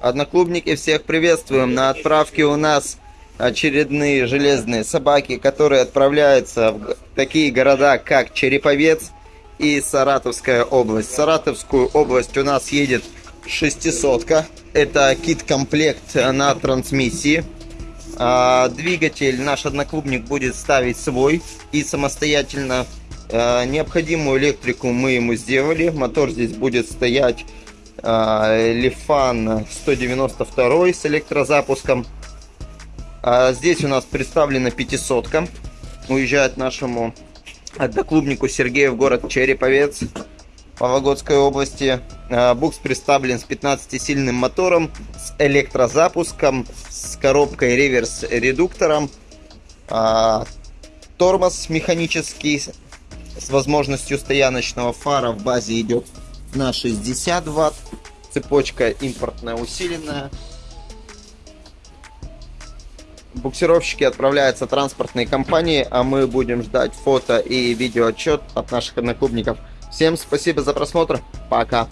Одноклубники, всех приветствуем. На отправке у нас очередные железные собаки, которые отправляются в такие города, как Череповец и Саратовская область. В Саратовскую область у нас едет шестисотка. Это кит-комплект на трансмиссии. А, двигатель наш одноклубник будет ставить свой и самостоятельно. А, необходимую электрику мы ему сделали. Мотор здесь будет стоять Лифан 192 с электрозапуском. Здесь у нас представлена 500 -ка. Уезжает нашему одноклубнику Сергею в город Череповец. Вологодской области. А, букс представлен с 15-сильным мотором, с электрозапуском, с коробкой реверс-редуктором. А, тормоз механический с возможностью стояночного фара в базе идет на 60 ватт. Цепочка импортная усиленная. Буксировщики отправляются транспортной компании, а мы будем ждать фото и видеоотчет от наших одноклубников. Всем спасибо за просмотр. Пока.